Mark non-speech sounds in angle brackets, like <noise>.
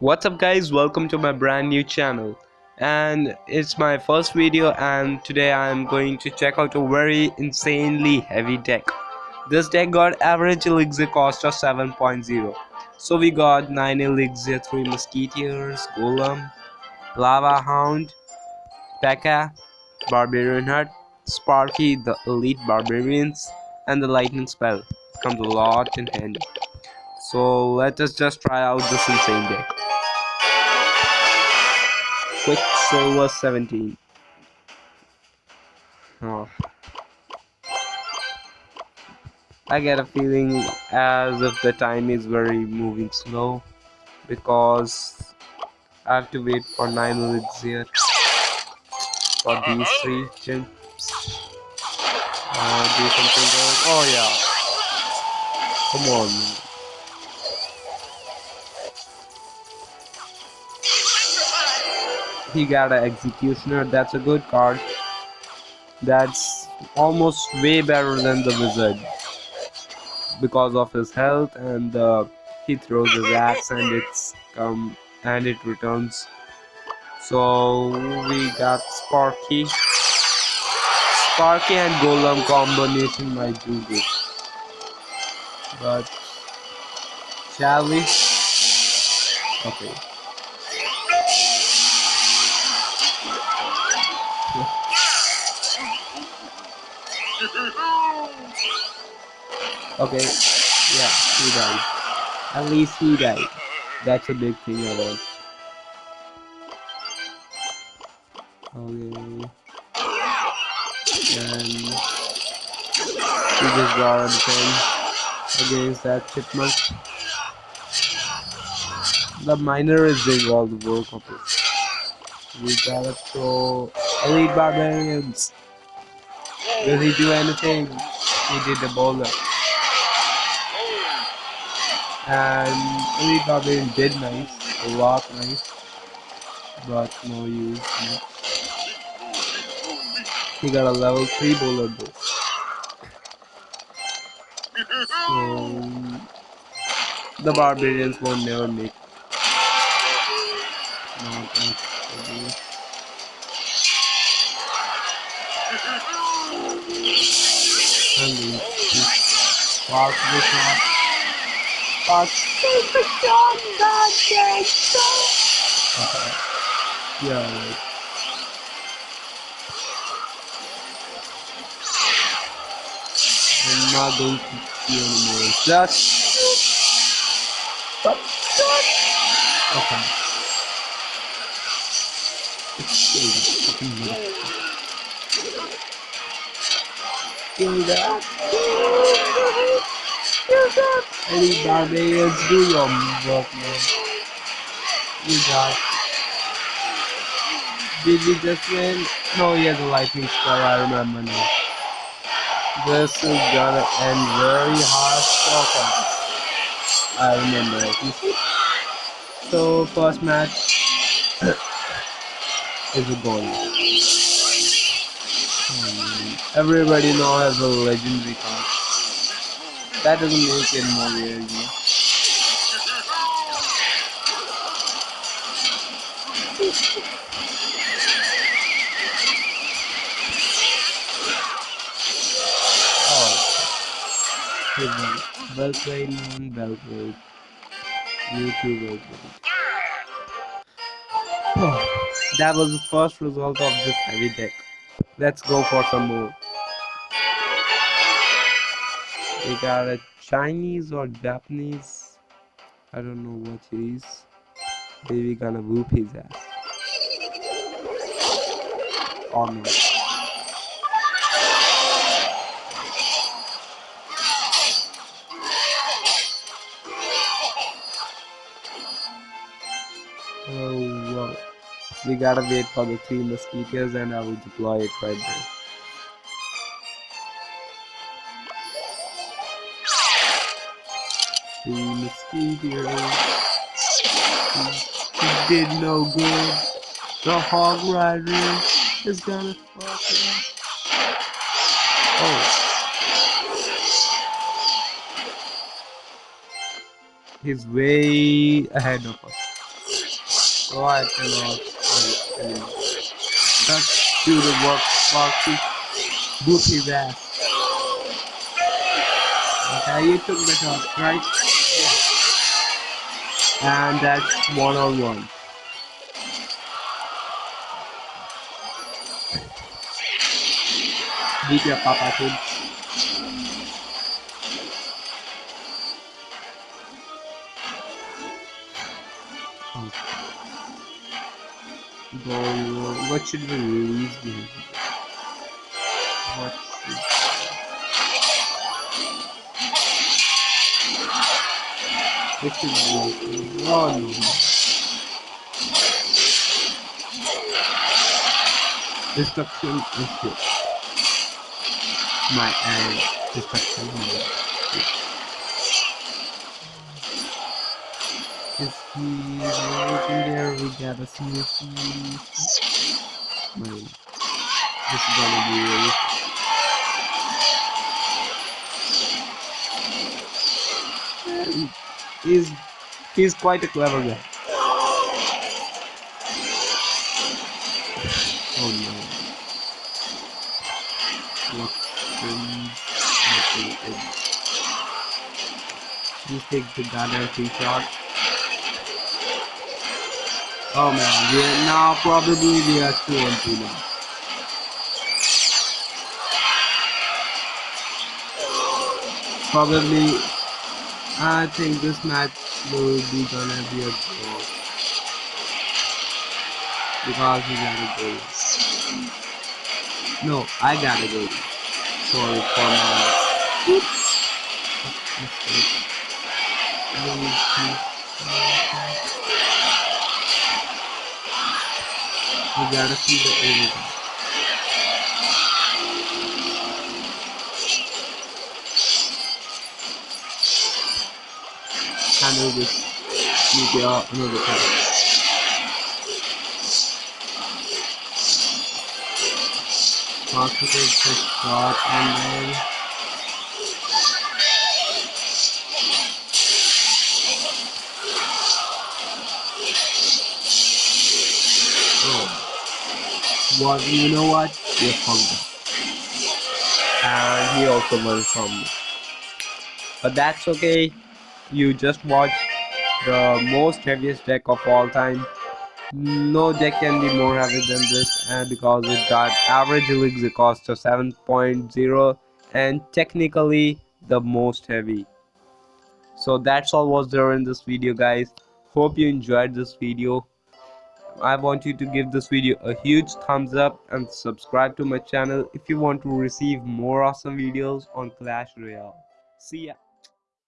what's up guys? Welcome to my brand new channel. And it's my first video and today i'm going to check out a very insanely heavy deck. This deck got average elixir cost of 7.0 so we got 9 elixir 3 musketeers golem lava hound P.E.K.K.A, barbarian hut sparky the elite barbarians and the lightning spell. Comes a lot in handy. So let us just try out this insane deck Quicksilver 17. Oh. I get a feeling as if the time is very moving slow because I have to wait for 9 minutes here for these three chimps. Uh, do something good. Oh yeah. Come on. He got an executioner. That's a good card. That's almost way better than the wizard because of his health and uh, he throws his axe and it's come and it returns. So we got sparky. Sparky and golem combination might do good. But shall we? Okay Okay, yeah, he died. At least he died. That's a big thing I want. Okay. And we just got 10 against that chipmunk. The miner is doing all the work of it. We gotta throw elite barbarians. Does he do anything? He did the bowler. And Elite Barbarian did nice, a lot nice, but no use. No. He got a level 3 bowler though. So, the Barbarians won't never make. No, Hungry. Walk the shot. Walk the shot. God damn Okay. Yeah. Right. I'm not going to see anymore. Just. But. Okay. It's kill that. Any barbarians do your work, man. You got. Did we just win? No, he has a lightning spell, I remember now. This is gonna end very harsh for us. I remember it. So, first match is a goal. Hmm. Everybody now has a legendary card. That doesn't make it more rare, you know. Oh. Well played, man. Well played. You too, well played. Oh, <sighs> that was the first result of this heavy deck. Let's go for some more. We got a Chinese or Japanese. I don't know what he is. Maybe gonna whoop his ass. Or no. Oh, oh wow. We gotta wait for the three mosquitoes and I will deploy it right there. The mosquitoes. He, did no good. The hog rider is gonna fuck him. Oh. He's way ahead of us. so I cannot anymore. Let's do the work, Sparky. Boot his ass. Okay, you took the shot, right? And that's one on one. Beat your papa kids. What should we release? What should This is oh, no. Destruction is. My end. Destruction is Is he waiting there? We see if he's... This is gonna be really he's he's quite a clever guy. Oh no. What He takes the gunner three shot. Oh man, yeah, now probably we are two on two now. Probably I think this match will be gonna be a draw. Because he got a goal. No, I got a goal. Sorry for my oops. <laughs> We gotta see the overtime. handle meteor another time. And then What you know what? You're fucked And he also won from me. But that's okay. You just watch the most heaviest deck of all time. No deck can be more heavy than this and because it got average elixir cost of 7.0 and technically the most heavy. So that's all was there in this video guys. Hope you enjoyed this video i want you to give this video a huge thumbs up and subscribe to my channel if you want to receive more awesome videos on clash royale. See ya